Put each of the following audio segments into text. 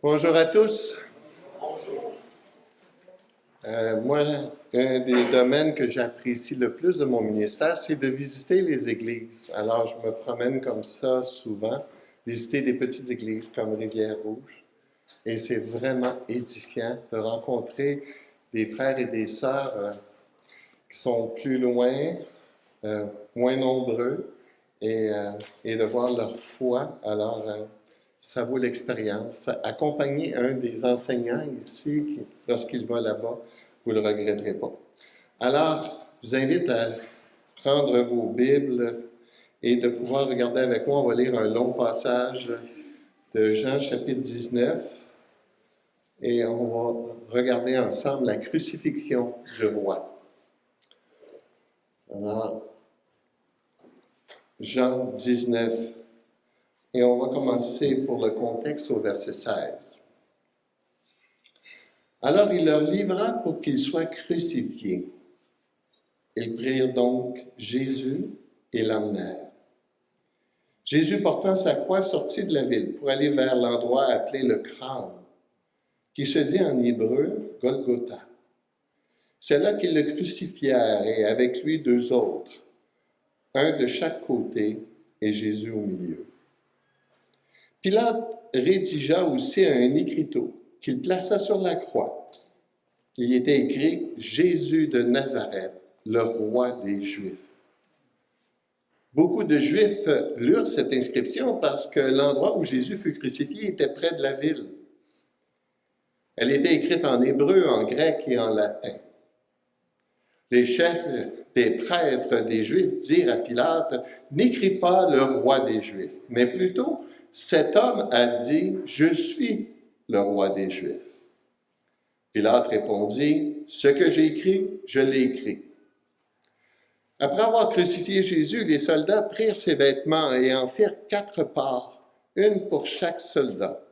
Bonjour à tous. Euh, moi, un des domaines que j'apprécie le plus de mon ministère, c'est de visiter les églises. Alors, je me promène comme ça souvent, visiter des petites églises comme Rivière-Rouge. Et c'est vraiment édifiant de rencontrer des frères et des sœurs euh, qui sont plus loin, euh, moins nombreux, et, et, de voir leur foi. Alors, ça vaut l'expérience. Accompagner un des enseignants ici, lorsqu'il va là-bas, vous ne le regretterez pas. Alors, je vous invite à prendre vos Bibles et de pouvoir regarder avec moi. On va lire un long passage de Jean chapitre 19 et on va regarder ensemble la crucifixion du roi. Alors, Jean 19, et on va commencer pour le contexte au verset 16. Alors il leur livra pour qu'ils soient crucifiés. Ils prirent donc Jésus et l'emmenèrent. Jésus portant sa croix sortit de la ville pour aller vers l'endroit appelé le crâne, qui se dit en hébreu Golgotha. C'est là qu'ils le crucifièrent et avec lui deux autres, un de chaque côté et Jésus au milieu. Pilate rédigea aussi un écriteau qu'il plaça sur la croix. Il y était écrit Jésus de Nazareth, le roi des Juifs. Beaucoup de Juifs lurent cette inscription parce que l'endroit où Jésus fut crucifié était près de la ville. Elle était écrite en hébreu, en grec et en latin. Les chefs des prêtres des Juifs dirent à Pilate, N'écris pas le roi des Juifs, mais plutôt cet homme a dit, Je suis le roi des Juifs. Pilate répondit, Ce que j'ai écrit, je l'ai écrit. Après avoir crucifié Jésus, les soldats prirent ses vêtements et en firent quatre parts, une pour chaque soldat.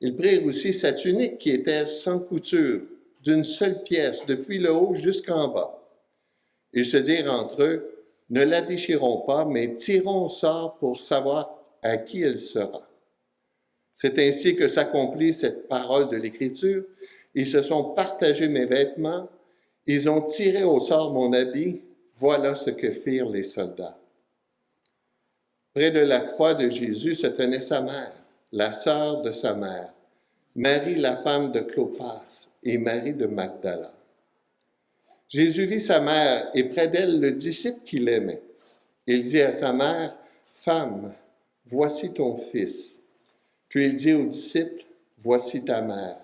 Ils prirent aussi sa tunique qui était sans couture, d'une seule pièce, depuis le haut jusqu'en bas. Ils se dirent entre eux, Ne la déchirons pas, mais tirons au sort pour savoir à qui elle sera. C'est ainsi que s'accomplit cette parole de l'Écriture. Ils se sont partagés mes vêtements, ils ont tiré au sort mon habit, voilà ce que firent les soldats. Près de la croix de Jésus se tenait sa mère, la sœur de sa mère, Marie la femme de Clopas et Marie de Magdala. Jésus vit sa mère et près d'elle le disciple qu'il aimait. Il dit à sa mère, Femme, Voici ton fils. Puis il dit au disciple, Voici ta mère.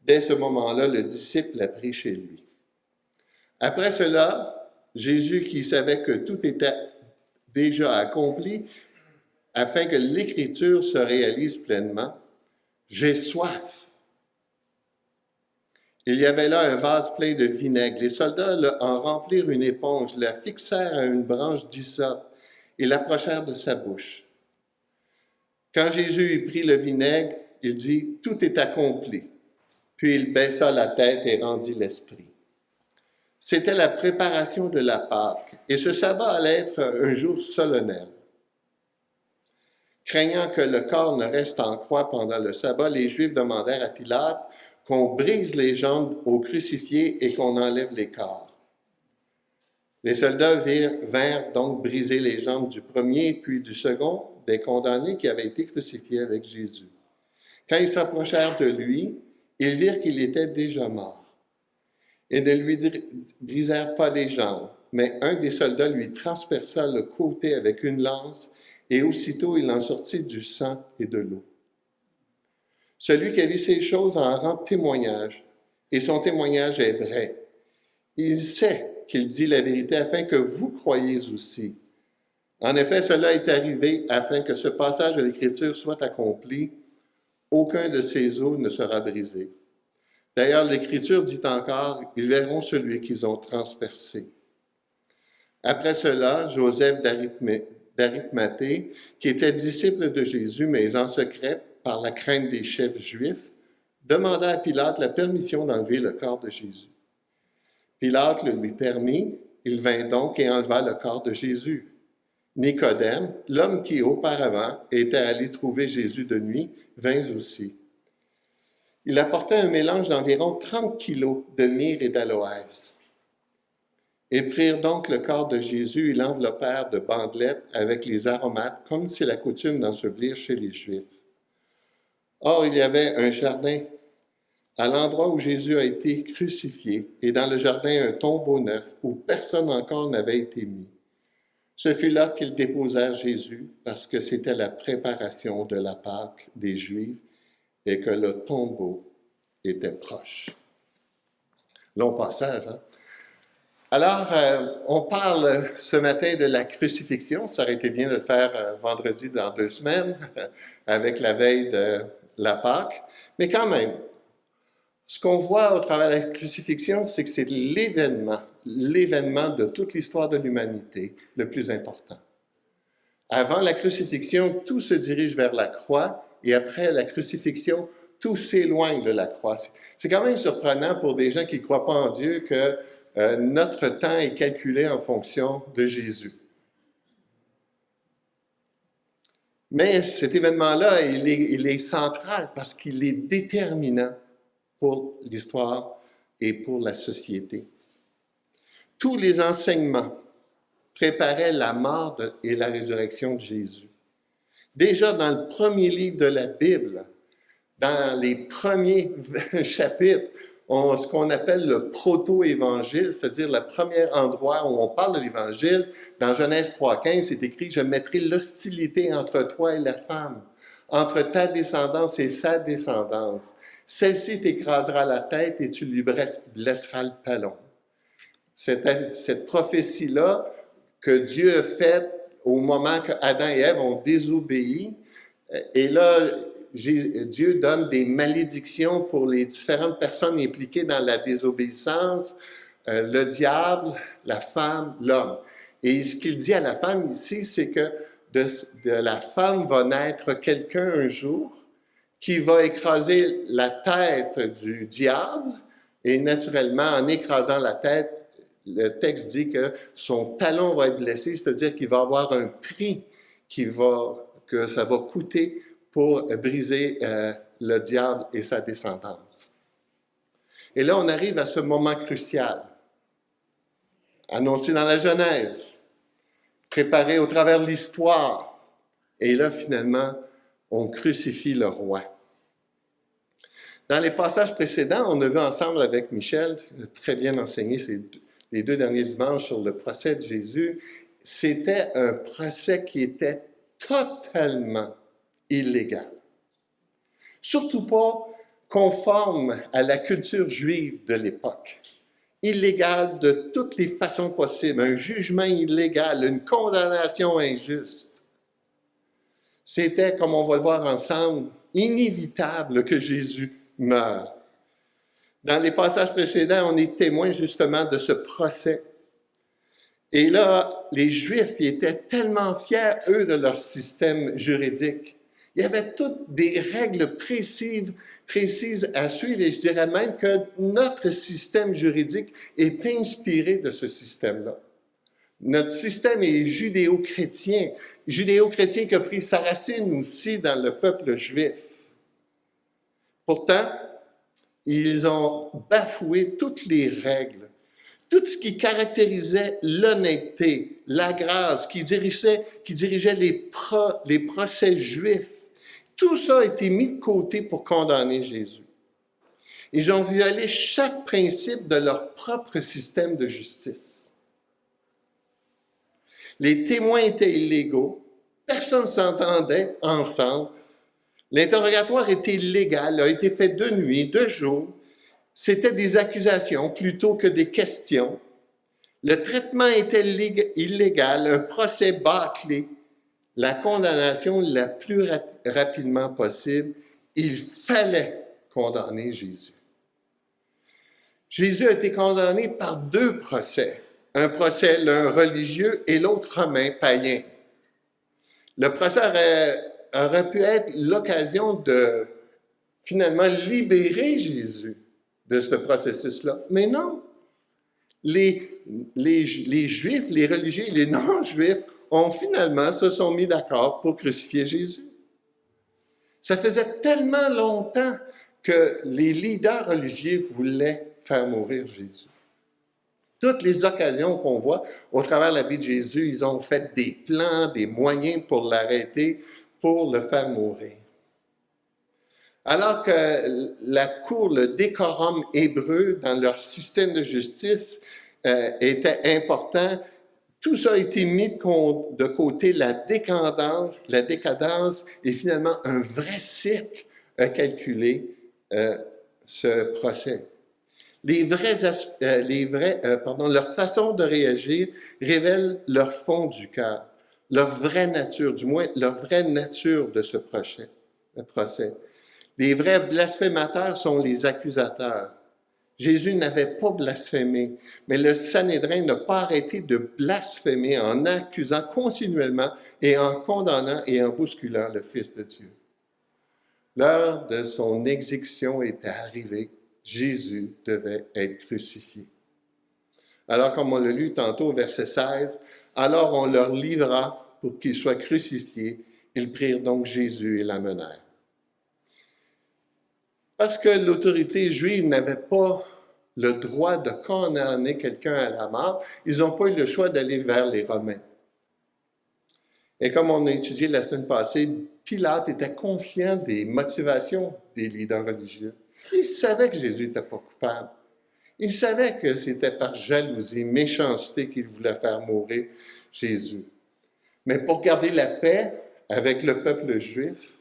Dès ce moment-là, le disciple l'a pris chez lui. Après cela, Jésus, qui savait que tout était déjà accompli, afin que l'Écriture se réalise pleinement, J'ai soif. Il y avait là un vase plein de vinaigre. Les soldats en remplirent une éponge, la fixèrent à une branche d'hysope et l'approchèrent de sa bouche. Quand Jésus eut pris le vinaigre, il dit, Tout est accompli. Puis il baissa la tête et rendit l'esprit. C'était la préparation de la Pâque, et ce sabbat allait être un jour solennel. Craignant que le corps ne reste en croix pendant le sabbat, les Juifs demandèrent à Pilate qu'on brise les jambes aux crucifiés et qu'on enlève les corps. Les soldats vinrent donc briser les jambes du premier puis du second, des condamnés qui avaient été crucifiés avec Jésus. Quand ils s'approchèrent de lui, ils virent qu'il était déjà mort. Et ne lui brisèrent pas les jambes, mais un des soldats lui transperça le côté avec une lance, et aussitôt il en sortit du sang et de l'eau. Celui qui a vu ces choses en rend témoignage, et son témoignage est vrai. Il sait qu'il dit la vérité afin que vous croyiez aussi. En effet, cela est arrivé afin que ce passage de l'Écriture soit accompli. Aucun de ces os ne sera brisé. D'ailleurs, l'Écriture dit encore, ils verront celui qu'ils ont transpercé. Après cela, Joseph d'Arimathée, qui était disciple de Jésus, mais en secret par la crainte des chefs juifs, demanda à Pilate la permission d'enlever le corps de Jésus. Pilate le lui permit, il vint donc et enleva le corps de Jésus. Nicodème, l'homme qui auparavant était allé trouver Jésus de nuit, vint aussi. Il apportait un mélange d'environ 30 kilos de myrrhe et d'aloès. Et prirent donc le corps de Jésus et l'enveloppèrent de bandelettes avec les aromates, comme c'est la coutume d'ensevelir chez les Juifs. Or, il y avait un jardin à l'endroit où Jésus a été crucifié, et dans le jardin un tombeau neuf où personne encore n'avait été mis. Ce fut là qu'ils déposèrent Jésus, parce que c'était la préparation de la Pâque des Juifs et que le tombeau était proche. Long passage, hein? Alors, euh, on parle ce matin de la crucifixion. Ça aurait été bien de le faire euh, vendredi dans deux semaines, avec la veille de la Pâque. Mais quand même, ce qu'on voit au travers de la crucifixion, c'est que c'est l'événement, l'événement de toute l'histoire de l'humanité le plus important. Avant la crucifixion, tout se dirige vers la croix, et après la crucifixion, tout s'éloigne de la croix. C'est quand même surprenant pour des gens qui ne croient pas en Dieu que euh, notre temps est calculé en fonction de Jésus. Mais cet événement-là, il est, central parce qu'il est déterminant pour l'histoire et pour la société. Tous les enseignements préparaient la mort et la résurrection de Jésus. Déjà dans le premier livre de la Bible, dans les premiers chapitres, ce qu'on appelle le proto-évangile, c'est-à-dire le premier endroit où on parle de l'évangile. Dans Genèse 3.15, c'est écrit « Je mettrai l'hostilité entre toi et la femme, entre ta descendance et sa descendance. Celle-ci t'écrasera la tête et tu lui blesseras le talon. » Cette, cette prophétie-là que Dieu a faite au moment que Adam et Ève ont désobéi, et là, Dieu donne des malédictions pour les différentes personnes impliquées dans la désobéissance, euh, le diable, la femme, l'homme. Et ce qu'il dit à la femme ici, c'est que de, la femme va naître quelqu'un un jour qui va écraser la tête du diable, et naturellement, en écrasant la tête, le texte dit que son talon va être blessé, c'est-à-dire qu'il va avoir un prix que ça va coûter pour briser euh, le diable et sa descendance. Et là, on arrive à ce moment crucial, annoncé dans la Genèse, préparé au travers de l'histoire. Et là, finalement, on crucifie le roi. Dans les passages précédents, on a vu ensemble avec Michel, très bien enseigné ces les deux derniers dimanches sur le procès de Jésus, c'était un procès qui était totalement illégal. Surtout pas conforme à la culture juive de l'époque. Illégal de toutes les façons possibles, un jugement illégal, une condamnation injuste. C'était, comme on va le voir ensemble, inévitable que Jésus meure. Dans les passages précédents, on est témoin justement de ce procès. Et là, les Juifs étaient tellement fiers, eux, de leur système juridique il y avait toutes des règles précises, précises à suivre et je dirais même que notre système juridique est inspiré de ce système-là. Notre système est judéo-chrétien, judéo-chrétien qui a pris sa racine aussi dans le peuple juif. Pourtant, ils ont bafoué toutes les règles, tout ce qui caractérisait l'honnêteté, la grâce, qui dirigeait, les, les procès juifs tout ça a été mis de côté pour condamner Jésus. Ils ont violé chaque principe de leur propre système de justice. Les témoins étaient illégaux, personne ne s'entendait ensemble. L'interrogatoire était illégal, a été fait de nuit, de jour. C'était des accusations plutôt que des questions. Le traitement était illégal, un procès bâclé, la condamnation la plus rapidement possible, il fallait condamner Jésus. Jésus a été condamné par deux procès, un procès l'un religieux et l'autre romain païen. Le procès aurait, pu être l'occasion de finalement libérer Jésus de ce processus-là, mais non. Les, les, les Juifs, les religieux, les non-Juifs ont finalement se sont mis d'accord pour crucifier Jésus. Ça faisait tellement longtemps que les leaders religieux voulaient faire mourir Jésus. Toutes les occasions qu'on voit au travers de la vie de Jésus, ils ont fait des plans, des moyens pour l'arrêter, pour le faire mourir. Alors que la cour, le décorum hébreu dans leur système de justice euh, était important, tout ça a été mis de côté, la décadence, la décadence et finalement un vrai cycle a calculé euh, ce procès. Les vrais, euh, les vrais pardon, leur façon de réagir révèle leur fond du cœur, leur vraie nature, du moins leur vraie nature de ce procès. Les vrais blasphémateurs sont les accusateurs. Jésus n'avait pas blasphémé, mais le Sanhédrin n'a pas arrêté de blasphémer en accusant continuellement et en condamnant et en bousculant le Fils de Dieu. L'heure de son exécution était arrivée. Jésus devait être crucifié. Alors, comme on l'a lu tantôt verset 16, alors on leur livra pour qu'il soit crucifié. Ils prirent donc Jésus et l'amenèrent. Parce que l'autorité juive n'avait pas le droit de condamner quelqu'un à la mort, ils n'ont pas eu le choix d'aller vers les Romains. Et comme on a étudié la semaine passée, Pilate était conscient des motivations des leaders religieux. Il savait que Jésus n'était pas coupable. Il savait que c'était par jalousie, méchanceté qu'il voulait faire mourir Jésus. Mais pour garder la paix avec le peuple juif,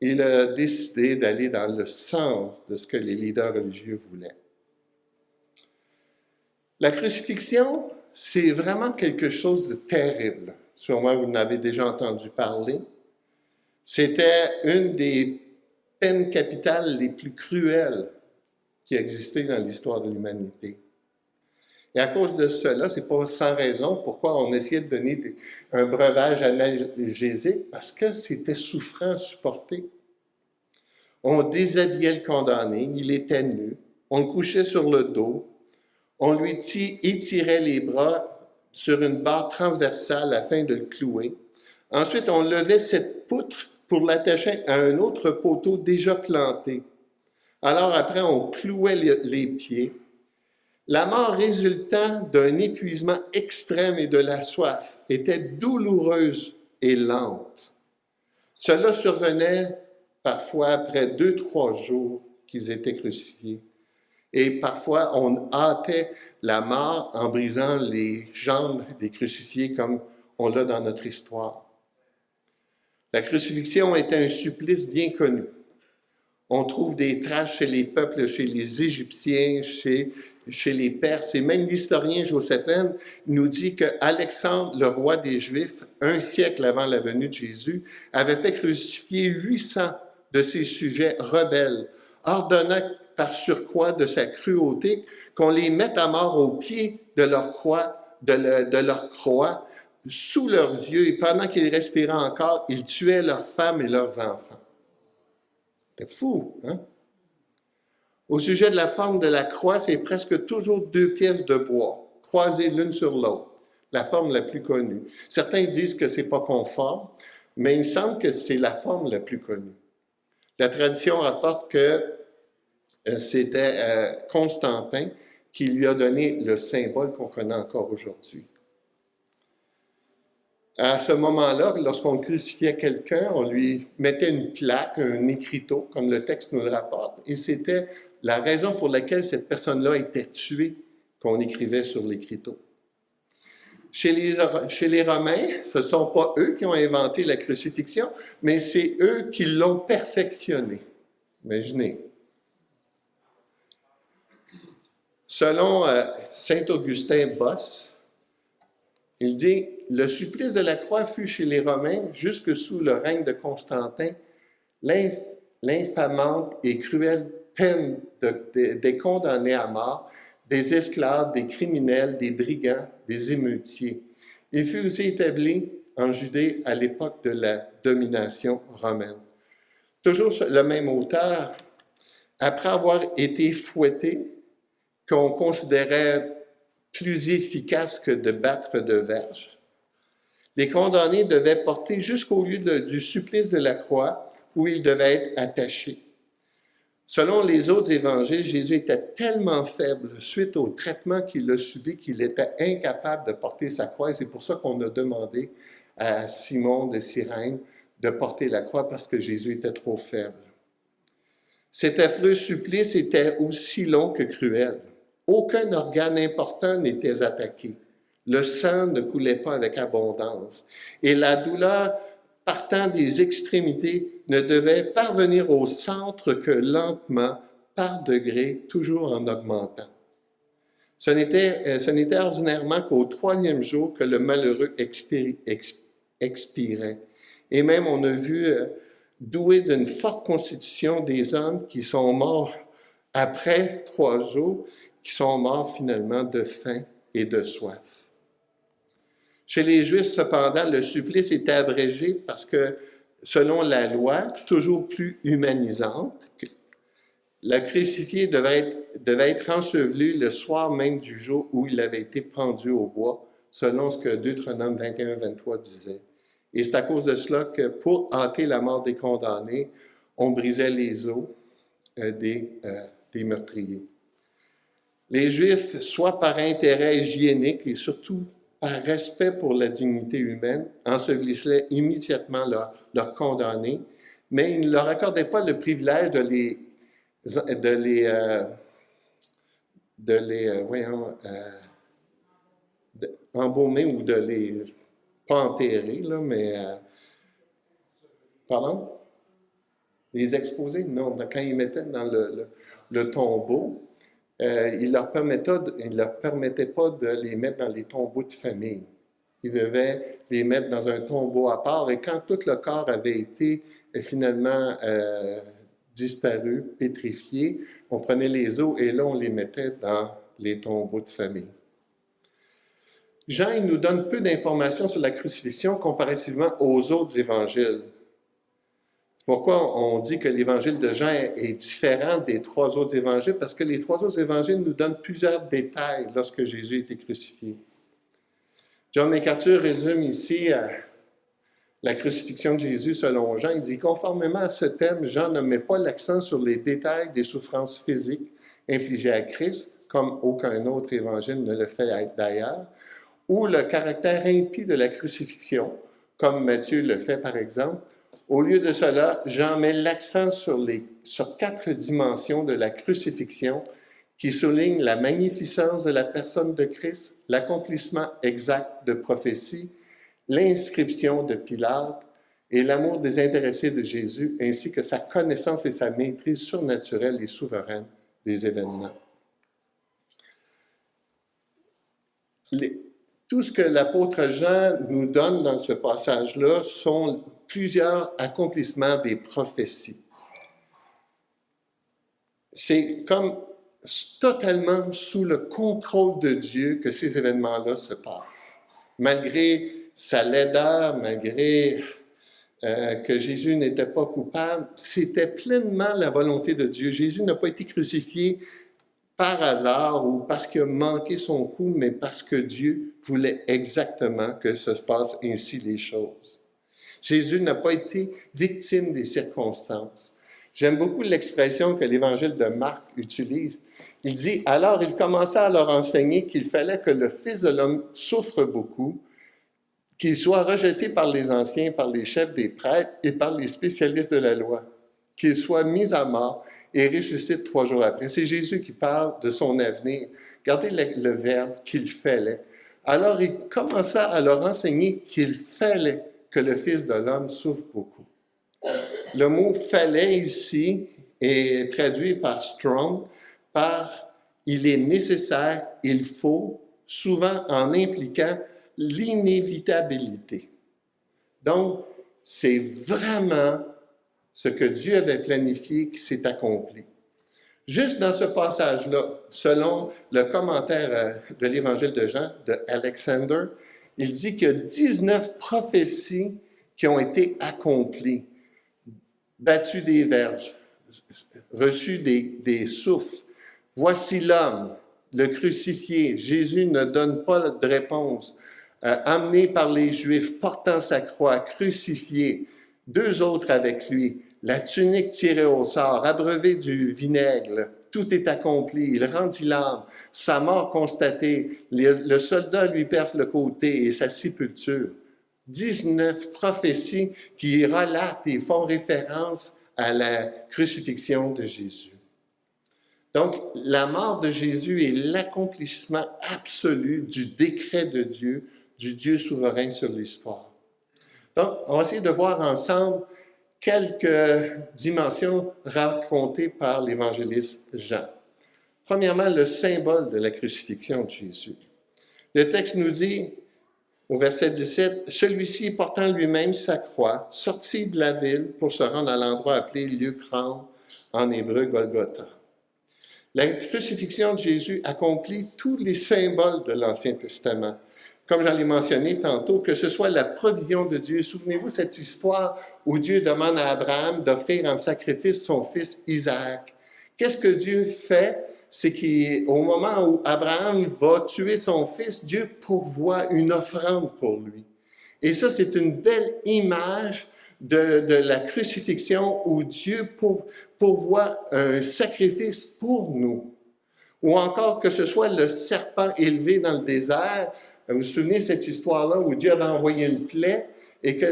il a décidé d'aller dans le sens de ce que les leaders religieux voulaient. La crucifixion, c'est vraiment quelque chose de terrible. Sûrement, vous en avez déjà entendu parler. C'était une des peines capitales les plus cruelles qui existaient dans l'histoire de l'humanité. Et à cause de cela, c'est pas sans raison pourquoi on essayait de donner un breuvage analgésique, parce que c'était souffrant à supporter. On déshabillait le condamné, il était nu, on le couchait sur le dos, on lui étirait les bras sur une barre transversale afin de le clouer. Ensuite, on levait cette poutre pour l'attacher à un autre poteau déjà planté. Alors après, on clouait les pieds. La mort résultant d'un épuisement extrême et de la soif était douloureuse et lente. Cela survenait parfois après deux, trois jours qu'ils étaient crucifiés. Et parfois, on hâtait la mort en brisant les jambes des crucifiés comme on l'a dans notre histoire. La crucifixion était un supplice bien connu. On trouve des traces chez les peuples, chez les Égyptiens, chez, les Perses, et même l'historien Joséphine nous dit que Alexandre, le roi des Juifs, un siècle avant la venue de Jésus, avait fait crucifier 800 de ses sujets rebelles, ordonnant par surcroît de sa cruauté qu'on les mette à mort au pied de, leur croix, sous leurs yeux, et pendant qu'ils respiraient encore, ils tuaient leurs femmes et leurs enfants. C'est fou, hein? Au sujet de la forme de la croix, c'est presque toujours deux pièces de bois, croisées l'une sur l'autre, la forme la plus connue. Certains disent que c'est pas conforme, mais il semble que c'est la forme la plus connue. La tradition rapporte que euh, c'était euh, Constantin qui lui a donné le symbole qu'on connaît encore aujourd'hui. À ce moment-là, lorsqu'on crucifiait quelqu'un, on lui mettait une plaque, un écriteau, comme le texte nous le rapporte, et c'était la raison pour laquelle cette personne-là était tuée qu'on écrivait sur l'écriteau. Chez les, Romains, ce ne sont pas eux qui ont inventé la crucifixion, mais c'est eux qui l'ont perfectionnée. Imaginez, Selon euh, Saint Augustin Boss, il dit Le supplice de la croix fut chez les Romains, jusque sous le règne de Constantin, l'infamante et cruelle peine des condamnés à mort, des esclaves, des criminels, des brigands, des émeutiers. Il fut aussi établi en Judée à l'époque de la domination romaine. Toujours le même auteur, après avoir été fouetté, qu'on considérait plus efficace que de battre de verge. Les condamnés devaient porter jusqu'au lieu du supplice de la croix où ils devaient être attachés. Selon les autres évangiles, Jésus était tellement faible suite au traitement qu'il a subi qu'il était incapable de porter sa croix. C'est pour ça qu'on a demandé à Simon de Cyrène de porter la croix parce que Jésus était trop faible. Cet affreux supplice était aussi long que cruel. Aucun organe important n'était attaqué. Le sang ne coulait pas avec abondance. Et la douleur partant des extrémités ne devait parvenir au centre que lentement, par degrés, toujours en augmentant. Ce n'était, euh, ordinairement qu'au troisième jour que le malheureux expirait. Et même on a vu euh, doué d'une forte constitution des hommes qui sont morts après trois jours, qui sont morts finalement de faim et de soif. Chez les Juifs, cependant, le supplice était abrégé parce que, selon la loi, toujours plus humanisante, le crucifié devait être, devait être enseveli le soir même du jour où il avait été pendu au bois, selon ce que Deutéronome 21-23 disait. Et c'est à cause de cela que pour hâter la mort des condamnés, on brisait les os euh, euh, des meurtriers. Les Juifs, soit par intérêt hygiénique et surtout par respect pour la dignité humaine, ensevelissaient immédiatement leurs condamnés, mais ils ne leur accordaient pas le privilège de les, euh, les voyons, embaumer ou de les pas enterrés, là, mais... Euh, pardon? Les exposer? Non, quand ils mettaient dans le, tombeau, euh, il ne leur, permettait, pas de les mettre dans les tombeaux de famille. Ils devaient les mettre dans un tombeau à part, et quand tout le corps avait été euh, finalement disparu, pétrifié, on prenait les os et là, on les mettait dans les tombeaux de famille. Jean il nous donne peu d'informations sur la crucifixion comparativement aux autres évangiles. Pourquoi on dit que l'évangile de Jean est différent des trois autres évangiles? Parce que les trois autres évangiles nous donnent plusieurs détails lorsque Jésus a été crucifié. John MacArthur résume ici euh, la crucifixion de Jésus selon Jean. Il dit, conformément à ce thème, Jean ne met pas l'accent sur les détails des souffrances physiques infligées à Christ, comme aucun autre évangile ne le fait d'ailleurs, ou le caractère impie de la crucifixion, comme Matthieu le fait par exemple. Au lieu de cela, Jean met l'accent sur, sur quatre dimensions de la crucifixion qui soulignent la magnificence de la personne de Christ, l'accomplissement exact de prophéties, l'inscription de Pilate et l'amour désintéressé de Jésus, ainsi que sa connaissance et sa maîtrise surnaturelle et souveraine des événements. Tout ce que l'apôtre Jean nous donne dans ce passage-là sont plusieurs accomplissements des prophéties. C'est comme totalement sous le contrôle de Dieu que ces événements-là se passent. Malgré sa laideur, malgré euh, que Jésus n'était pas coupable, c'était pleinement la volonté de Dieu. Jésus n'a pas été crucifié par hasard ou parce qu'il a manqué son coup, mais parce que Dieu voulait exactement que se passe ainsi les choses. Jésus n'a pas été victime des circonstances. J'aime beaucoup l'expression que l'Évangile de Marc utilise. Il dit, alors il commença à leur enseigner qu'il fallait que le Fils de l'homme souffre beaucoup, qu'il soit rejeté par les anciens, par les chefs des prêtres et par les spécialistes de la loi, qu'il soit mis à mort et ressuscite trois jours après. C'est Jésus qui parle de son avenir. Regardez le, verbe qu'il fallait. Alors il commença à leur enseigner qu'il fallait que le Fils de l'homme souffre beaucoup. Le mot fallait ici est traduit par strong par il est nécessaire, il faut, souvent en impliquant l'inévitabilité. Donc, c'est vraiment ce que Dieu avait planifié qui s'est accompli. Juste dans ce passage-là, selon le commentaire euh, de l'Évangile de Jean, de Alexander, il dit qu'il y a 19 prophéties qui ont été accomplies. Battu des verges, reçu des, souffles. Voici l'homme, le crucifié. Jésus ne donne pas de réponse. Euh, amené par les Juifs, portant sa croix, crucifié. Deux autres avec lui la tunique tirée au sort, abreuvé du vinaigre, tout est accompli, il rendit l'âme, sa mort constatée, le soldat lui perce le côté et sa sépulture. 19 prophéties qui relatent et font référence à la crucifixion de Jésus. Donc, la mort de Jésus est l'accomplissement absolu du décret de Dieu, du Dieu souverain sur l'histoire. Donc, on va essayer de voir ensemble quelques dimensions racontées par l'évangéliste Jean. Premièrement, le symbole de la crucifixion de Jésus. Le texte nous dit, au verset 17, Celui-ci, portant lui-même sa croix, sortit de la ville pour se rendre à l'endroit appelé lieu grand, en hébreu Golgotha. La crucifixion de Jésus accomplit tous les symboles de l'Ancien Testament comme j'en ai mentionné tantôt, que ce soit la provision de Dieu. Souvenez-vous cette histoire où Dieu demande à Abraham d'offrir en sacrifice son fils Isaac. Qu'est-ce que Dieu fait? C'est qu'au moment où Abraham va tuer son fils, Dieu pourvoit une offrande pour lui. Et ça, c'est une belle image de, de, la crucifixion où Dieu pourvoit un sacrifice pour nous. Ou encore que ce soit le serpent élevé dans le désert, vous vous souvenez cette histoire-là où Dieu avait envoyé une plaie et que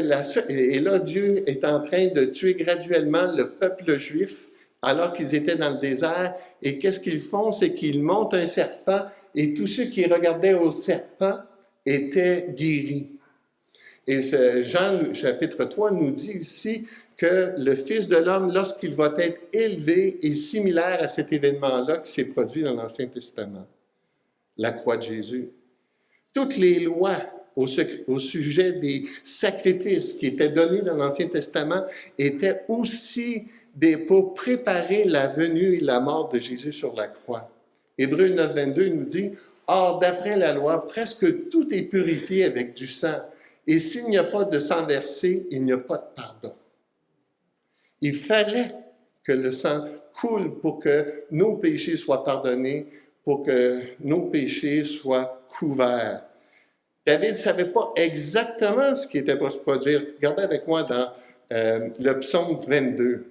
et là, Dieu est en train de tuer graduellement le peuple juif alors qu'ils étaient dans le désert. Et qu'est-ce qu'ils font? C'est qu'ils montent un serpent et tous ceux qui regardaient au serpent étaient guéris. Et Jean chapitre 3 nous dit ici que le Fils de l'homme, lorsqu'il va être élevé, est similaire à cet événement-là qui s'est produit dans l'Ancien Testament, la croix de Jésus toutes les lois au, sujet des sacrifices qui étaient donnés dans l'Ancien Testament étaient aussi des, pour préparer la venue et la mort de Jésus sur la croix. Hébreu 9, 22 nous dit, Or, d'après la loi, presque tout est purifié avec du sang, et s'il n'y a pas de sang versé, il n'y a pas de pardon. Il fallait que le sang coule pour que nos péchés soient pardonnés, pour que nos péchés soient couverts. David ne savait pas exactement ce qui était pour se produire. Regardez avec moi dans euh, le psaume 22.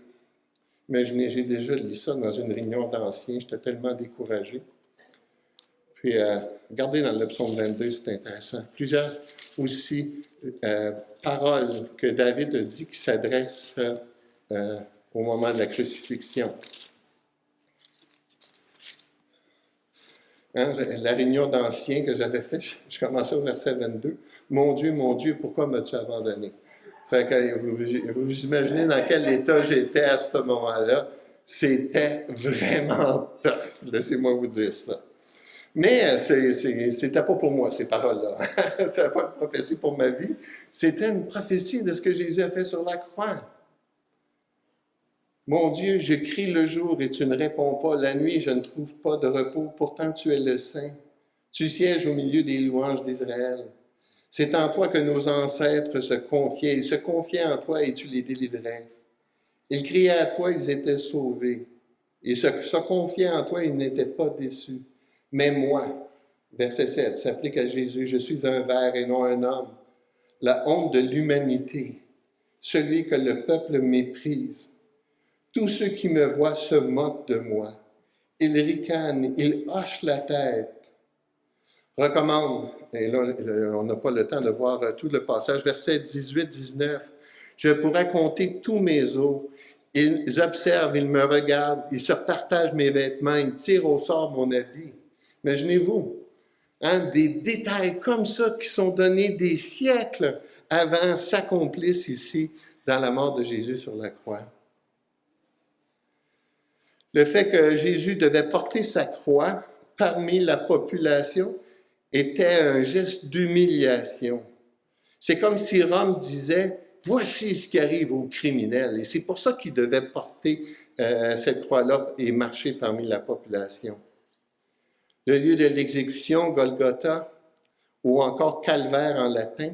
Imaginez, j'ai déjà lu ça dans une réunion d'anciens, j'étais tellement découragé. Puis, euh, regardez dans le psaume 22, c'est intéressant. Plusieurs aussi euh, paroles que David a dit qui s'adressent au moment de la crucifixion. Hein, la réunion d'anciens que j'avais fait, je commençais au verset 22. Mon Dieu, mon Dieu, pourquoi m'as-tu abandonné? vous, imaginez dans quel état j'étais à ce moment-là. C'était vraiment tough, laissez-moi vous dire ça. Mais c'était pas pour moi, ces paroles-là. c'était pas une prophétie pour ma vie. C'était une prophétie de ce que Jésus a fait sur la croix. Mon Dieu, je crie le jour et tu ne réponds pas. La nuit, je ne trouve pas de repos. Pourtant, tu es le Saint. Tu sièges au milieu des louanges d'Israël. C'est en toi que nos ancêtres se confiaient. Ils se confiaient en toi et tu les délivrais. Ils criaient à toi, ils étaient sauvés. Ils se, confiaient en toi, ils n'étaient pas déçus. Mais moi, verset 7, s'applique à Jésus, je suis un ver et non un homme. La honte de l'humanité, celui que le peuple méprise tous ceux qui me voient se moquent de moi. Ils ricanent, ils hochent la tête. Recommande, et là, on n'a pas le temps de voir tout le passage, verset 18-19. Je pourrais compter tous mes os. Ils observent, ils me regardent, ils se partagent mes vêtements, ils tirent au sort mon habit. Imaginez-vous, hein, des détails comme ça qui sont donnés des siècles avant s'accomplissent ici dans la mort de Jésus sur la croix. Le fait que Jésus devait porter sa croix parmi la population était un geste d'humiliation. C'est comme si Rome disait, voici ce qui arrive aux criminels. Et c'est pour ça qu'il devait porter euh, cette croix-là et marcher parmi la population. Le lieu de l'exécution, Golgotha, ou encore calvaire en latin,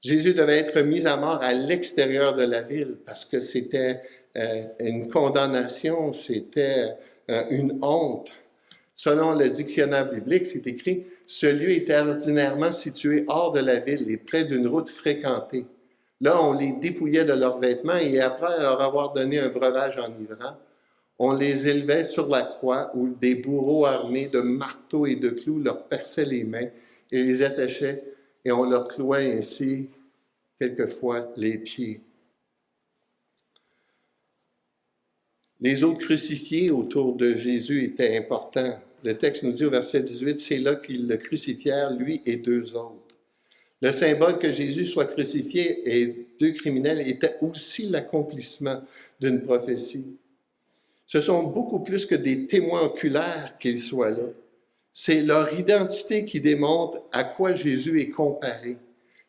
Jésus devait être mis à mort à l'extérieur de la ville parce que c'était une condamnation, c'était euh, une honte. Selon le dictionnaire biblique, c'est écrit « Ce lieu était ordinairement situé hors de la ville et près d'une route fréquentée. Là, on les dépouillait de leurs vêtements et après leur avoir donné un breuvage enivrant, on les élevait sur la croix où des bourreaux armés de marteaux et de clous leur perçaient les mains et les attachaient et on leur clouait ainsi quelquefois les pieds. Les autres crucifiés autour de Jésus étaient importants. Le texte nous dit au verset 18, c'est là qu'ils le crucifièrent, lui et deux autres. Le symbole que Jésus soit crucifié et deux criminels était aussi l'accomplissement d'une prophétie. Ce sont beaucoup plus que des témoins oculaires qu'ils soient là. C'est leur identité qui démontre à quoi Jésus est comparé.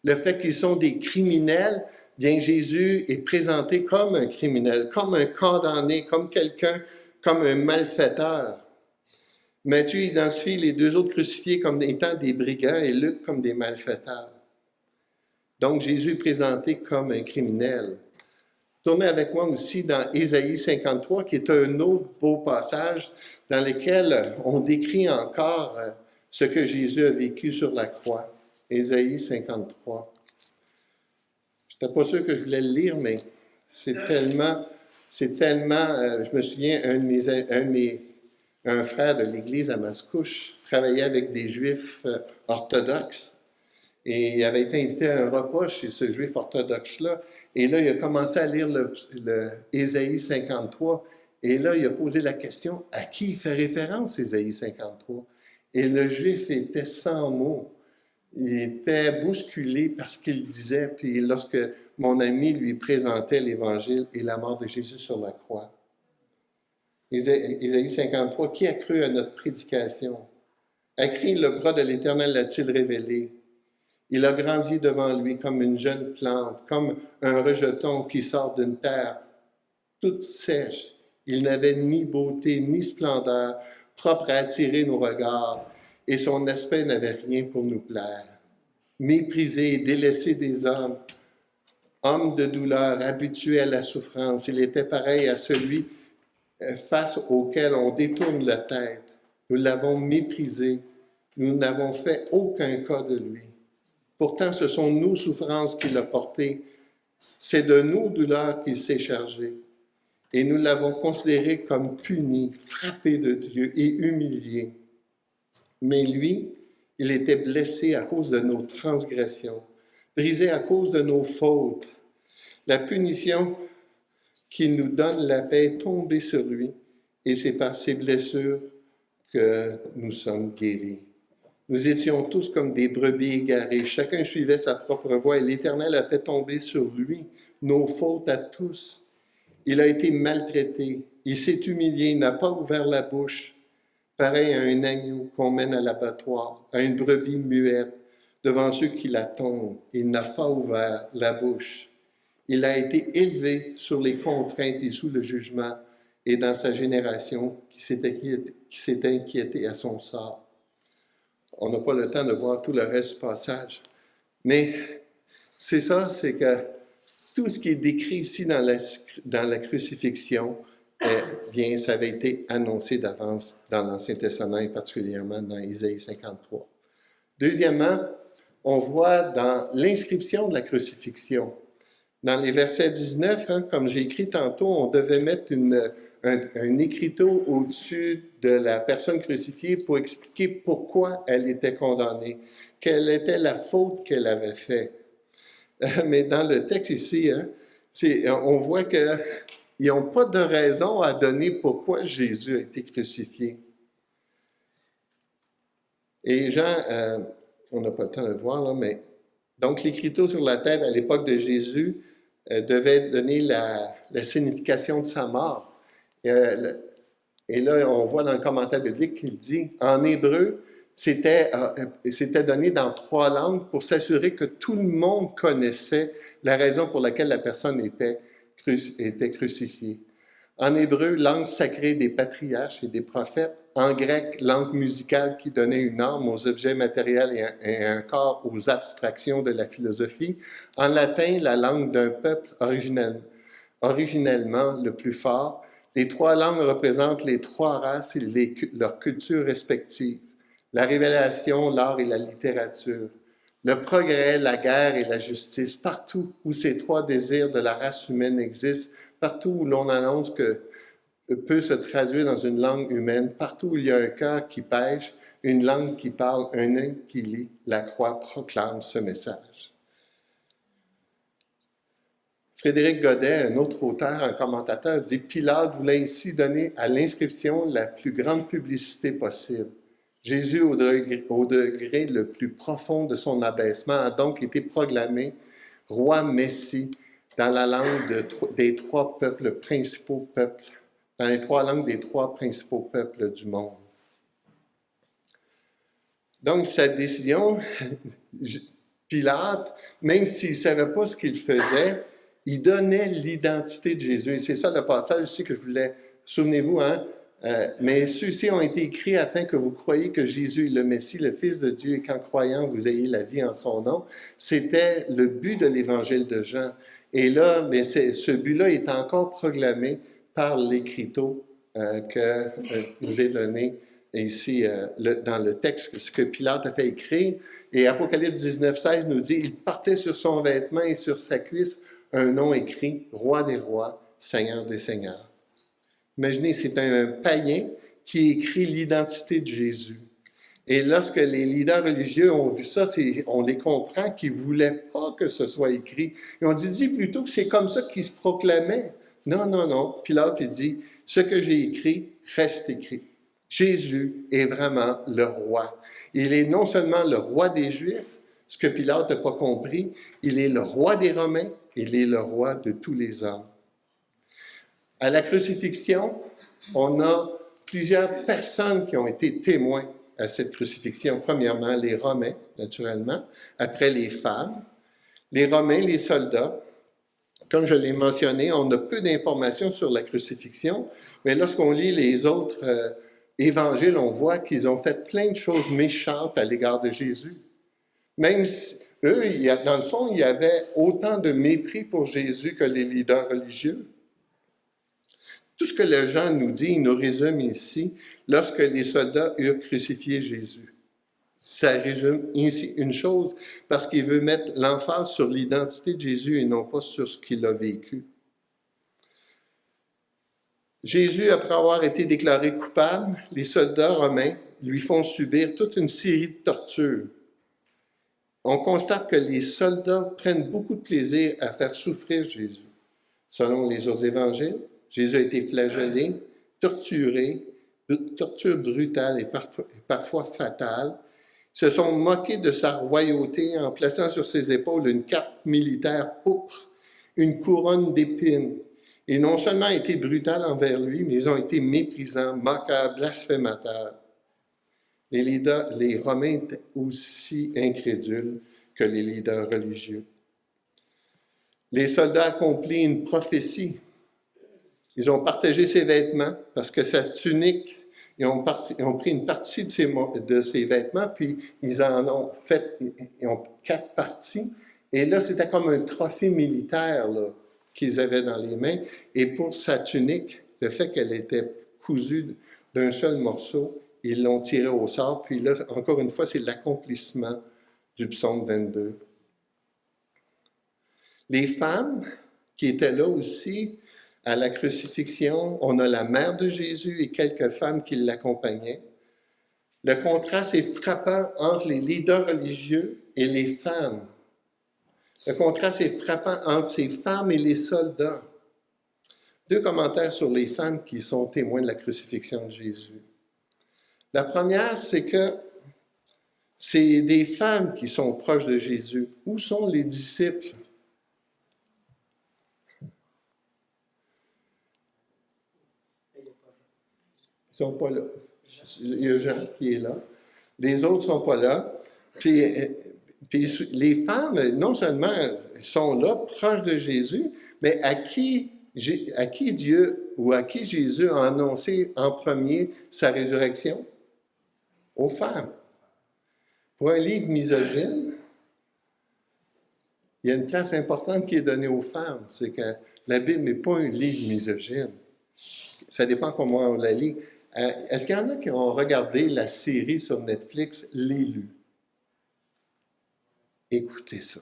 Le fait qu'ils sont des criminels, bien Jésus est présenté comme un criminel, comme un condamné, comme quelqu'un, comme un malfaiteur. Matthieu identifie les deux autres crucifiés comme étant des brigands et Luc comme des malfaiteurs. Donc Jésus est présenté comme un criminel. Tournez avec moi aussi dans Ésaïe 53, qui est un autre beau passage dans lequel on décrit encore ce que Jésus a vécu sur la croix. Ésaïe 53. Je n'étais pas sûr que je voulais le lire, mais c'est tellement, c'est tellement, euh, je me souviens, un un, frère de l'Église à Mascouche travaillait avec des Juifs euh, orthodoxes et il avait été invité à un repas chez ce Juif orthodoxe-là. Et là, il a commencé à lire le 53. Et là, il a posé la question, à qui il fait référence, Ésaïe 53? Et le Juif était sans mots. Il était bousculé par ce qu'il disait. Puis lorsque mon ami lui présentait l'Évangile et la mort de Jésus sur la croix. Ésaïe 53, qui a cru à notre prédication? A cru le bras de l'Éternel l'a-t-il révélé? Il a grandi devant lui comme une jeune plante, comme un rejeton qui sort d'une terre toute sèche. Il n'avait ni beauté ni splendeur propre à attirer nos regards, et son aspect n'avait rien pour nous plaire. Méprisé délaissé des hommes, homme de douleur, habitué à la souffrance, il était pareil à celui euh, face auquel on détourne la tête. Nous l'avons méprisé, nous n'avons fait aucun cas de lui. Pourtant, ce sont nos souffrances qu'il a portées. C'est de nos douleurs qu'il s'est chargé. Et nous l'avons considéré comme puni, frappé de Dieu et humilié. Mais lui, il était blessé à cause de nos transgressions, brisé à cause de nos fautes. La punition qui nous donne la paix est tombée sur lui, et c'est par ses blessures que nous sommes guéris. Nous étions tous comme des brebis égarées. Chacun suivait sa propre voie et l'Éternel a fait tomber sur lui nos fautes à tous. Il a été maltraité. Il s'est humilié. Il n'a pas ouvert la bouche. Pareil à un agneau qu'on mène à l'abattoir, à une brebis muette devant ceux qui l'attendent. Il n'a pas ouvert la bouche. Il a été élevé sur les contraintes et sous le jugement et dans sa génération qui s'est inquiété, inquiété à son sort on n'a pas le temps de voir tout le reste du passage. Mais c'est ça, c'est que tout ce qui est décrit ici dans la, crucifixion, bien, ça avait été annoncé d'avance dans l'Ancien Testament et particulièrement dans Isaïe 53. Deuxièmement, on voit dans l'inscription de la crucifixion, dans les versets 19, hein, comme j'ai écrit tantôt, on devait mettre une, un, écriteau au-dessus de la personne crucifiée pour expliquer pourquoi elle était condamnée, quelle était la faute qu'elle avait faite. Mais dans le texte ici, hein, on voit qu'ils n'ont pas de raison à donner pourquoi Jésus a été crucifié. Et Jean, euh, on n'a pas le temps de le voir, là, mais donc l'écriteau sur la tête à l'époque de Jésus euh, devait donner la, signification de sa mort. Euh, et là, on voit dans le commentaire biblique qu'il dit, en hébreu, c'était donné dans trois langues pour s'assurer que tout le monde connaissait la raison pour laquelle la personne était, était crucifiée. En hébreu, langue sacrée des patriarches et des prophètes. En grec, langue musicale qui donnait une âme aux objets matériels et un, corps aux abstractions de la philosophie. En latin, la langue d'un peuple originel, originellement le plus fort, les trois langues représentent les trois races et leurs cultures respectives, la révélation, l'art et la littérature. Le progrès, la guerre et la justice, partout où ces trois désirs de la race humaine existent, partout où l'on annonce que peut se traduire dans une langue humaine, partout où il y a un cœur qui pêche, une langue qui parle, un œil qui lit, la croix proclame ce message. Frédéric Godet, un autre auteur, un commentateur, dit Pilate voulait ainsi donner à l'inscription la plus grande publicité possible. Jésus, au degré, le plus profond de son abaissement, a donc été proclamé roi Messie dans la langue des trois peuples, principaux peuples, dans les trois langues des trois principaux peuples du monde. Donc, sa décision, Pilate, même s'il ne savait pas ce qu'il faisait, il donnait l'identité de Jésus. Et c'est ça le passage aussi que je voulais, souvenez-vous, hein, euh, mais ceux-ci ont été écrits afin que vous croyiez que Jésus est le Messie, le Fils de Dieu, et qu'en croyant, vous ayez la vie en son nom. C'était le but de l'Évangile de Jean. Et là, mais ce but-là est encore proclamé par l'écriteau euh, que euh, vous ai donné ici dans le texte, ce que Pilate a fait écrire. Et Apocalypse 19, 16 nous dit, il portait sur son vêtement et sur sa cuisse un nom écrit, Roi des rois, Seigneur des seigneurs. Imaginez, c'est un païen qui écrit l'identité de Jésus. Et lorsque les leaders religieux ont vu ça, on les comprend qu'ils ne voulaient pas que ce soit écrit. Ils ont dit, dit plutôt que c'est comme ça qu'ils se proclamaient. Non, non, non. Pilate, il dit, ce que j'ai écrit reste écrit. Jésus est vraiment le roi. Il est non seulement le roi des Juifs, ce que Pilate n'a pas compris, il est le roi des Romains, il est le roi de tous les hommes. À la crucifixion, on a plusieurs personnes qui ont été témoins à cette crucifixion. Premièrement, les Romains, naturellement. Après, les femmes. Les Romains, les soldats. Comme je l'ai mentionné, on a peu d'informations sur la crucifixion, mais lorsqu'on lit les autres euh, évangiles, on voit qu'ils ont fait plein de choses méchantes à l'égard de Jésus. Même si, eux, dans le fond, il y avait autant de mépris pour Jésus que les leaders religieux. Tout ce que le Jean nous dit, il nous résume ici, lorsque les soldats eurent crucifié Jésus. Ça résume ici une chose, parce qu'il veut mettre l'emphase sur l'identité de Jésus et non pas sur ce qu'il a vécu. Jésus, après avoir été déclaré coupable, les soldats romains lui font subir toute une série de tortures. On constate que les soldats prennent beaucoup de plaisir à faire souffrir Jésus. Selon les autres évangiles, Jésus a été flagellé, torturé, torture brutale et parfois fatale. Ils se sont moqués de sa royauté en plaçant sur ses épaules une cape militaire pourpre, une couronne d'épines. Et non seulement été brutal envers lui, mais ils ont été méprisants, moqueurs, blasphémateurs. Les, leaders, les Romains étaient aussi incrédules que les leaders religieux. Les soldats accomplissent une prophétie ils ont partagé ses vêtements parce que sa tunique, ils ont, pris une partie de ses, vêtements, puis ils en ont fait, quatre parties. Et là, c'était comme un trophée militaire qu'ils avaient dans les mains. Et pour sa tunique, le fait qu'elle était cousue d'un seul morceau, ils l'ont tiré au sort. Puis là, encore une fois, c'est l'accomplissement du psaume 22. Les femmes qui étaient là aussi, à la crucifixion, on a la mère de Jésus et quelques femmes qui l'accompagnaient. Le contraste est frappant entre les leaders religieux et les femmes. Le contraste est frappant entre ces femmes et les soldats. Deux commentaires sur les femmes qui sont témoins de la crucifixion de Jésus. La première, c'est que c'est des femmes qui sont proches de Jésus. Où sont les disciples? Sont pas là. Il y a Jean qui est là. Les autres ne sont pas là. Puis, puis, les femmes, non seulement sont là, proches de Jésus, mais à qui, à qui Dieu ou à qui Jésus a annoncé en premier sa résurrection? Aux femmes. Pour un livre misogyne, il y a une place importante qui est donnée aux femmes. C'est que la Bible n'est pas un livre misogyne. Ça dépend comment on la lit. Euh, est-ce qu'il y en a qui ont regardé la série sur Netflix L'élu? Écoutez ça.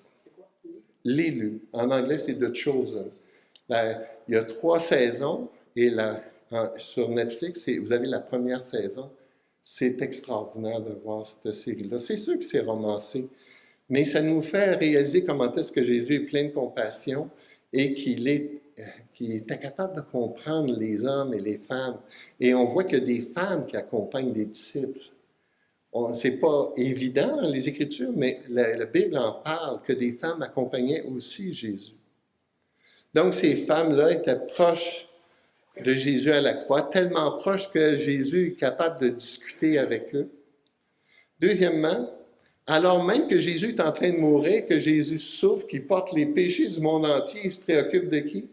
L'élu. En anglais, c'est The Chosen. il y a trois saisons et sur Netflix, vous avez la première saison. C'est extraordinaire de voir cette série-là. C'est sûr que c'est romancé, mais ça nous fait réaliser comment est-ce que Jésus est plein de compassion et qu'il est, qu'il était capable de comprendre les hommes et les femmes. Et on voit a des femmes qui accompagnent les disciples. Ce n'est pas évident dans les Écritures, mais la, Bible en parle, que des femmes accompagnaient aussi Jésus. Donc ces femmes-là étaient proches de Jésus à la croix, tellement proches que Jésus est capable de discuter avec eux. Deuxièmement, alors même que Jésus est en train de mourir, que Jésus souffre, qu'il porte les péchés du monde entier, il se préoccupe de qui?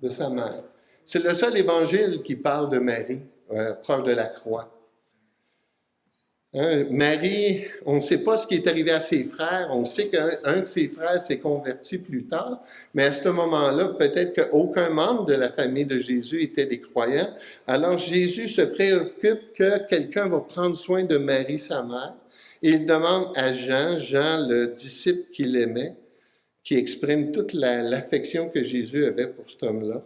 De sa mère. C'est le seul évangile qui parle de Marie, euh, proche de la croix. Hein, Marie, on ne sait pas ce qui est arrivé à ses frères. On sait qu'un de ses frères s'est converti plus tard, mais à ce moment-là, peut-être qu'aucun membre de la famille de Jésus était des croyants. Alors Jésus se préoccupe que quelqu'un va prendre soin de Marie, sa mère. Et il demande à Jean, Jean, le disciple qu'il aimait, qui exprime toute l'affection que Jésus avait pour cet homme-là.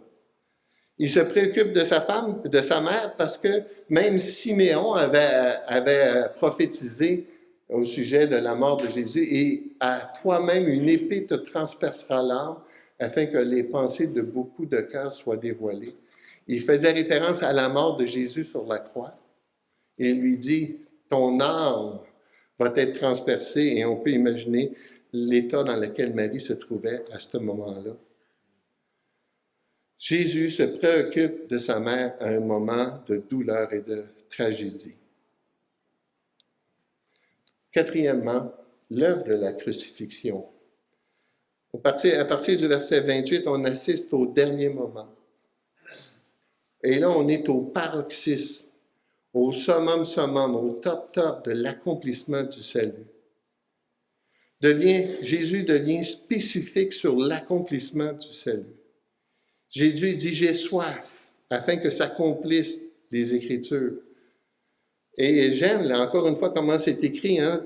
Il se préoccupe de sa femme, de sa mère, parce que même Siméon avait, avait prophétisé au sujet de la mort de Jésus, et à toi-même une épée te transpercera l'âme, afin que les pensées de beaucoup de cœurs soient dévoilées. Il faisait référence à la mort de Jésus sur la croix. Il lui dit, ton âme va être transpercée, et on peut imaginer l'état dans lequel Marie se trouvait à ce moment-là. Jésus se préoccupe de sa mère à un moment de douleur et de tragédie. Quatrièmement, l'œuvre de la crucifixion. À partir, du verset 28, on assiste au dernier moment. Et là, on est au paroxysme, au summum summum, au top top de l'accomplissement du salut. Devient, Jésus devient spécifique sur l'accomplissement du salut. Jésus dit, j'ai soif, afin que s'accomplissent les Écritures. Et j'aime, là, encore une fois, comment c'est écrit. Hein?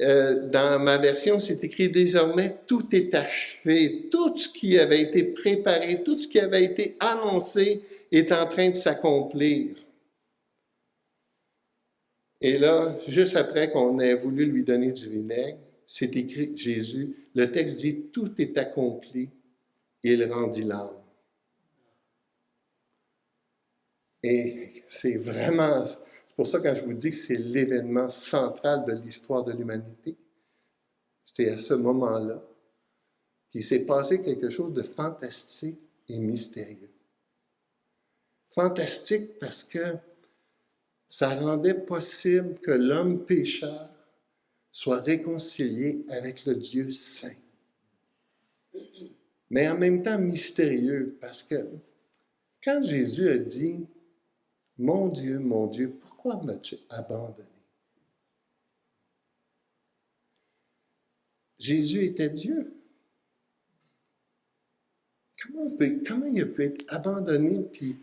Euh, dans ma version, c'est écrit désormais, tout est achevé. Tout ce qui avait été préparé, tout ce qui avait été annoncé est en train de s'accomplir. Et là, juste après qu'on ait voulu lui donner du vinaigre, c'est écrit Jésus, le texte dit, tout est accompli. Il rendit l'âme. Et c'est vraiment, c'est pour ça quand je vous dis que c'est l'événement central de l'histoire de l'humanité, c'était à ce moment-là qu'il s'est passé quelque chose de fantastique et mystérieux. Fantastique parce que ça rendait possible que l'homme pécheur soit réconcilié avec le Dieu saint. Mais en même temps mystérieux parce que quand Jésus a dit mon Dieu, mon Dieu, pourquoi m'as-tu abandonné? Jésus était Dieu. Comment, il peut être abandonné puis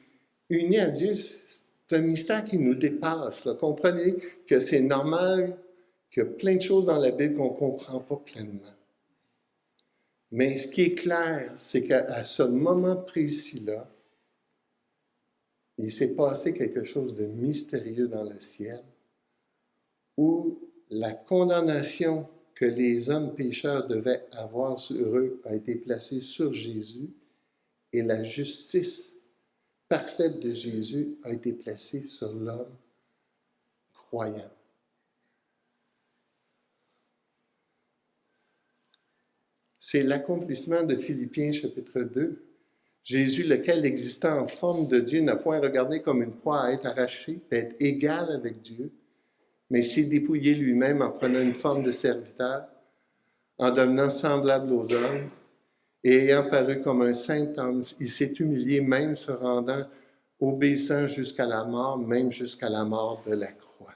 uni à Dieu? C'est un mystère qui nous dépasse. Comprenez que c'est normal qu'il y a plein de choses dans la Bible qu'on ne comprend pas pleinement. Mais ce qui est clair, c'est qu'à ce moment précis-là, il s'est passé quelque chose de mystérieux dans le ciel où la condamnation que les hommes pécheurs devaient avoir sur eux a été placée sur Jésus et la justice parfaite de Jésus a été placée sur l'homme croyant. C'est l'accomplissement de Philippiens chapitre 2 Jésus, lequel existait en forme de Dieu, n'a point regardé comme une proie à être arrachée, d'être égal avec Dieu, mais s'est dépouillé lui-même en prenant une forme de serviteur, en devenant semblable aux hommes, et ayant paru comme un saint homme, il s'est humilié même se rendant obéissant jusqu'à la mort, même jusqu'à la mort de la croix.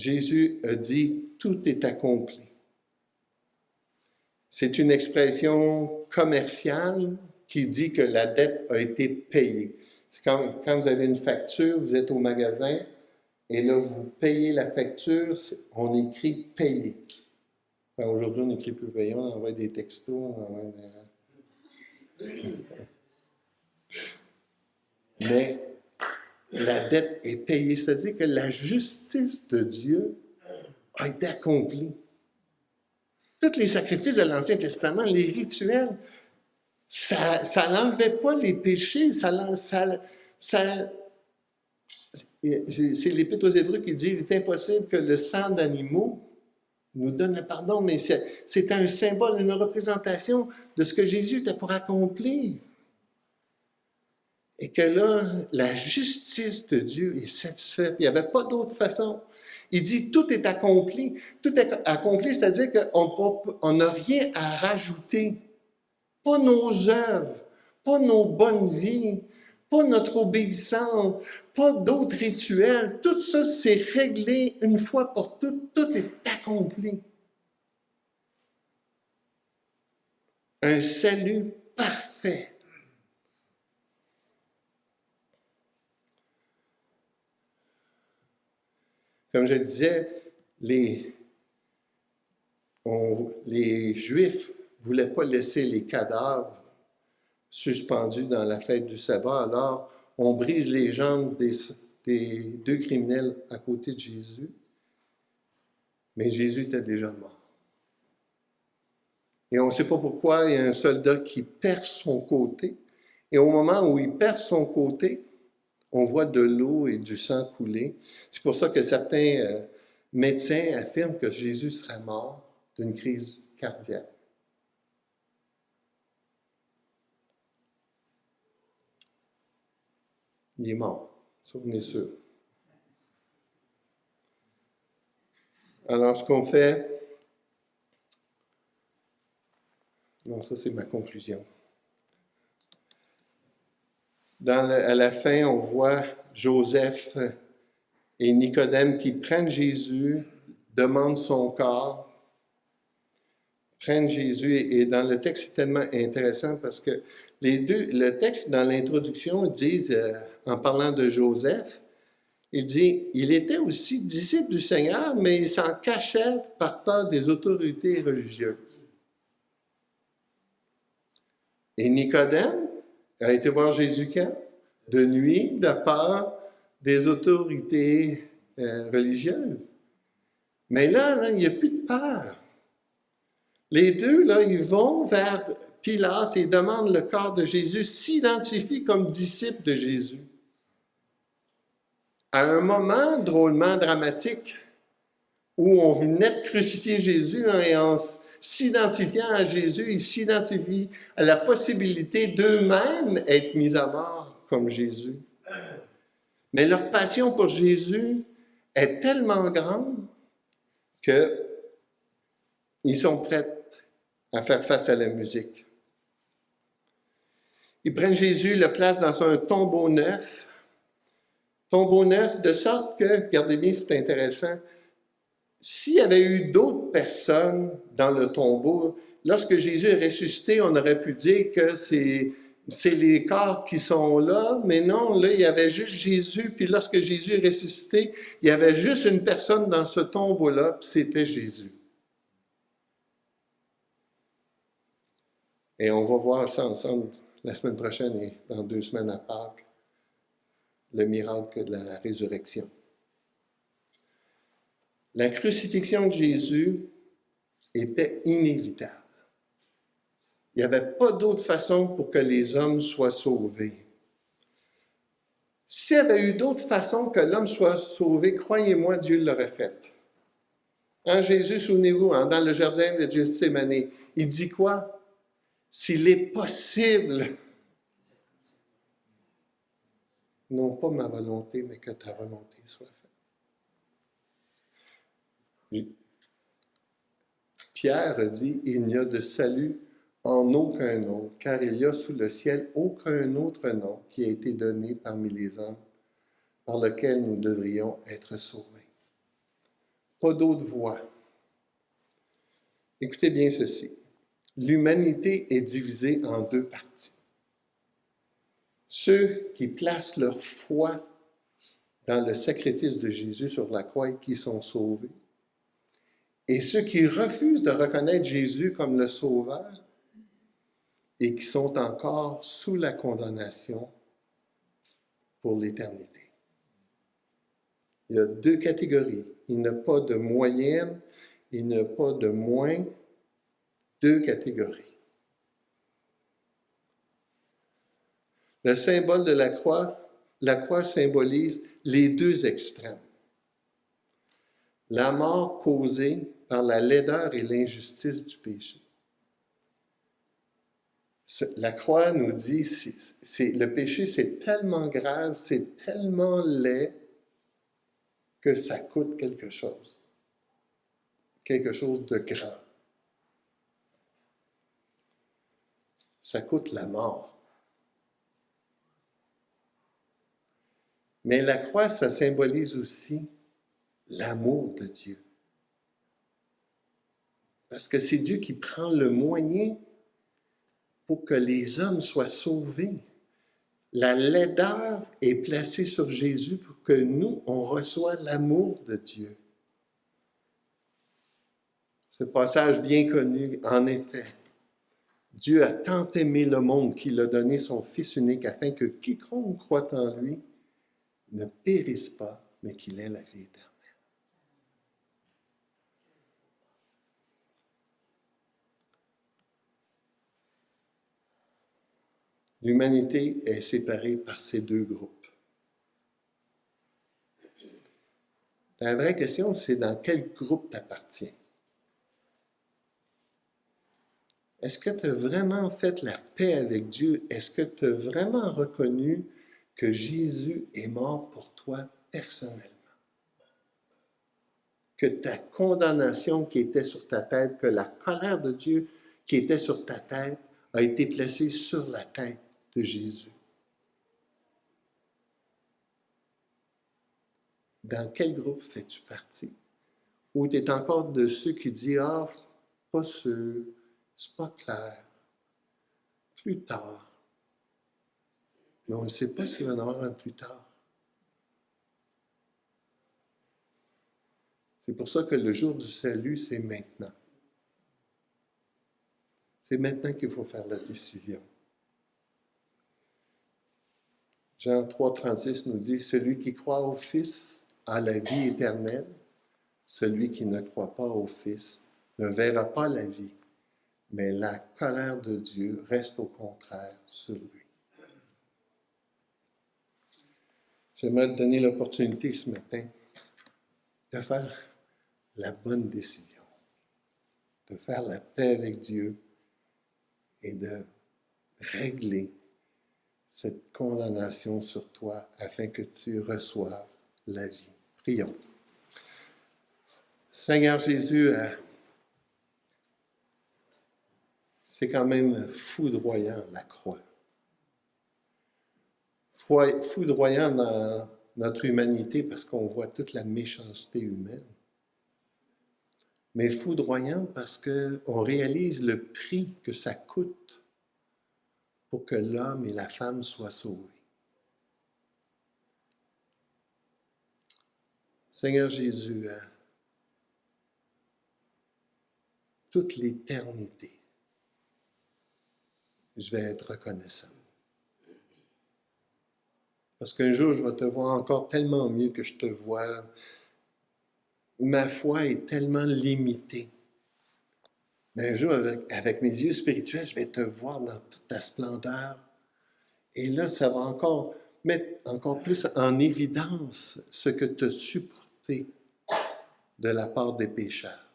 Jésus a dit, tout est accompli. C'est une expression commerciale qui dit que la dette a été payée. C'est comme quand vous avez une facture, vous êtes au magasin, et là, vous payez la facture, on écrit « payer ». Aujourd'hui, on n'écrit plus « payer », on envoie des textos, on envoie des... Mais la dette est payée, c'est-à-dire que la justice de Dieu a été accomplie. Tous les sacrifices de l'Ancien Testament, les rituels, ça, ça n'enlevait pas les péchés, ça, ça, ça c'est l'Épître aux Hébreux qui dit il est impossible que le sang d'animaux nous donne le pardon, mais c'est un symbole, une représentation de ce que Jésus était pour accomplir. Et que là, la justice de Dieu est satisfaite. Il n'y avait pas d'autre façon. Il dit tout est accompli. Tout est accompli, c'est-à-dire qu'on n'a rien à rajouter. Pas nos œuvres, pas nos bonnes vies, pas notre obéissance, pas d'autres rituels. Tout ça, c'est réglé une fois pour toutes. Tout est accompli. Un salut parfait. Comme je disais, les, Juifs ne voulaient pas laisser les cadavres suspendus dans la fête du sabbat, alors on brise les jambes des, des deux criminels à côté de Jésus, mais Jésus était déjà mort. Et on ne sait pas pourquoi il y a un soldat qui perd son côté, et au moment où il perd son côté, on voit de l'eau et du sang couler. C'est pour ça que certains euh, médecins affirment que Jésus serait mort d'une crise cardiaque. Il est mort, souvenez sûr. Alors, ce qu'on fait, non, ça c'est ma conclusion. À la fin, on voit Joseph et Nicodème qui prennent Jésus, demandent son corps, prennent Jésus, et dans le texte, c'est tellement intéressant parce que les deux, le texte dans l'introduction dit, euh, en parlant de Joseph, il dit, il était aussi disciple du Seigneur, mais il s'en cachait par peur des autorités religieuses. Et Nicodème a été voir Jésus quand? De nuit, de peur des autorités euh, religieuses. Mais là, il n'y a plus de peur. Les deux, là, ils vont vers Pilate et demandent le corps de Jésus, s'identifient comme disciples de Jésus. À un moment drôlement dramatique où on venait de crucifier Jésus hein, et en s'identifiant à Jésus, ils s'identifient à la possibilité d'eux-mêmes être mis à mort comme Jésus. Mais leur passion pour Jésus est tellement grande qu'ils sont prêts à faire face à la musique. Ils prennent Jésus, le placent dans un tombeau neuf, tombeau neuf, de sorte que, regardez bien, c'est intéressant, s'il y avait eu d'autres personnes dans le tombeau, lorsque Jésus est ressuscité, on aurait pu dire que c'est les corps qui sont là, mais non, là, il y avait juste Jésus, puis lorsque Jésus est ressuscité, il y avait juste une personne dans ce tombeau-là, c'était Jésus. Et on va voir ça ensemble la semaine prochaine et dans deux semaines à Pâques, le miracle de la résurrection. La crucifixion de Jésus était inévitable. Il n'y avait pas d'autre façon pour que les hommes soient sauvés. S'il y avait eu d'autres façons que l'homme soit sauvé, croyez-moi, Dieu l'aurait fait. En Jésus, souvenez-vous, hein, dans le jardin de Dieu il dit quoi? s'il est possible, non pas ma volonté, mais que ta volonté soit faite. Pierre dit, il n'y a de salut en aucun autre, car il n'y a sous le ciel aucun autre nom qui a été donné parmi les hommes par lequel nous devrions être sauvés. Pas d'autre voie. Écoutez bien ceci l'humanité est divisée en deux parties. Ceux qui placent leur foi dans le sacrifice de Jésus sur la croix et qui sont sauvés. Et ceux qui refusent de reconnaître Jésus comme le Sauveur et qui sont encore sous la condamnation pour l'éternité. Il y a deux catégories. Il n'y a pas de moyenne, il n'y a pas de moins, deux catégories. Le symbole de la croix, la croix symbolise les deux extrêmes. La mort causée par la laideur et l'injustice du péché. La croix nous dit, c'est, le péché, c'est tellement grave, c'est tellement laid que ça coûte quelque chose. Quelque chose de grand. Ça coûte la mort. Mais la croix, ça symbolise aussi l'amour de Dieu. Parce que c'est Dieu qui prend le moyen pour que les hommes soient sauvés. La laideur est placée sur Jésus pour que nous, on reçoive l'amour de Dieu. Ce passage bien connu, en effet. Dieu a tant aimé le monde qu'il a donné son Fils unique afin que quiconque croit en lui ne périsse pas, mais qu'il ait la vie éternelle. L'humanité est séparée par ces deux groupes. La vraie question, c'est dans quel groupe tu appartiens. Est-ce que tu as vraiment fait la paix avec Dieu? Est-ce que tu as vraiment reconnu que Jésus est mort pour toi personnellement? Que ta condamnation qui était sur ta tête, que la colère de Dieu qui était sur ta tête a été placée sur la tête de Jésus. Dans quel groupe fais-tu partie? Ou tu es encore de ceux qui disent Ah, pas sûr, c'est pas clair, plus tard mais on ne sait pas s'il va en avoir un plus tard. C'est pour ça que le jour du salut, c'est maintenant. C'est maintenant qu'il faut faire la décision. Jean 3, 36 nous dit, Celui qui croit au Fils a la vie éternelle, celui qui ne croit pas au Fils ne verra pas la vie, mais la colère de Dieu reste au contraire sur lui. J'aimerais te donner l'opportunité ce matin de faire la bonne décision, de faire la paix avec Dieu et de régler cette condamnation sur toi afin que tu reçoives la vie. Prions. Seigneur Jésus, euh, c'est quand même foudroyant la croix foudroyant dans notre humanité parce qu'on voit toute la méchanceté humaine, mais foudroyant parce qu'on réalise le prix que ça coûte pour que l'homme et la femme soient sauvés. Seigneur Jésus, hein, toute l'éternité, je vais être reconnaissant. Parce qu'un jour, je vais te voir encore tellement mieux que je te vois. Ma foi est tellement limitée. Mais un jour, avec, mes yeux spirituels, je vais te voir dans toute ta splendeur. Et là, ça va encore mettre encore plus en évidence ce que tu as supporté de la part des pécheurs.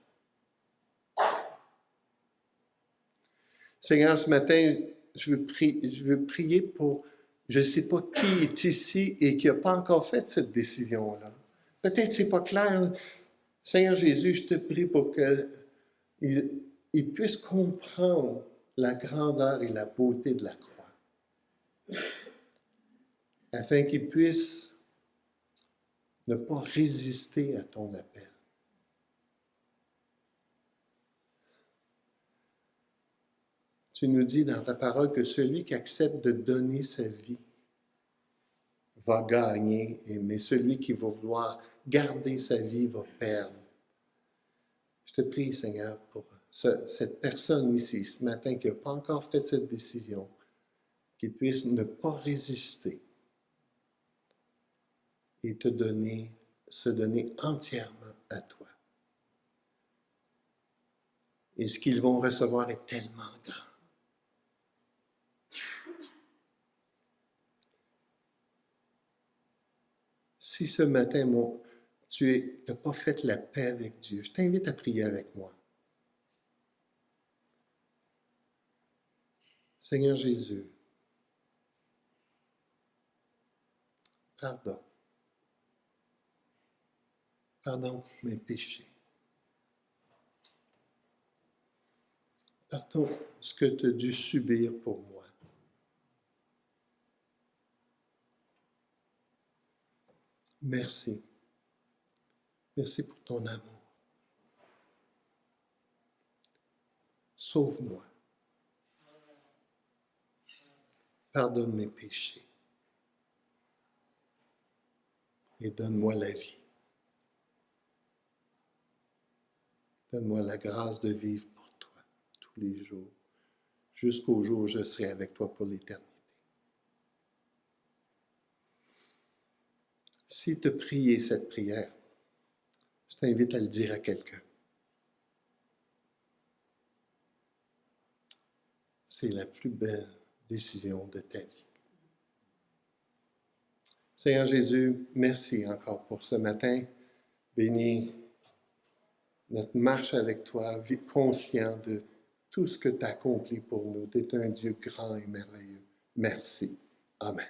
Seigneur, ce matin, je veux, prier, je veux prier pour je ne sais pas qui est ici et qui n'a pas encore fait cette décision-là. Peut-être ce n'est pas clair. Seigneur Jésus, je te prie pour qu'il il puisse comprendre la grandeur et la beauté de la croix, afin qu'il puisse ne pas résister à ton appel. Tu nous dis dans ta parole que celui qui accepte de donner sa vie va gagner, mais celui qui va vouloir garder sa vie va perdre. Je te prie, Seigneur, pour cette personne ici, ce matin, qui n'a pas encore fait cette décision, qu'il puisse ne pas résister et se donner entièrement à toi. Et ce qu'ils vont recevoir est tellement grand. Si ce matin, tu n'as pas fait la paix avec Dieu, je t'invite à prier avec moi. Seigneur Jésus, pardon. Pardon mes péchés. Pardon ce que tu as dû subir pour moi. Merci. Merci pour ton amour. Sauve-moi. Pardonne mes péchés. Et donne-moi la vie. Donne-moi la grâce de vivre pour toi tous les jours, jusqu'au jour où je serai avec toi pour l'éternité. Si tu as cette prière, je t'invite à le dire à quelqu'un. C'est la plus belle décision de ta vie. Seigneur Jésus, merci encore pour ce matin. Bénis notre marche avec toi, conscient de tout ce que tu as accompli pour nous. Tu es un Dieu grand et merveilleux. Merci. Amen.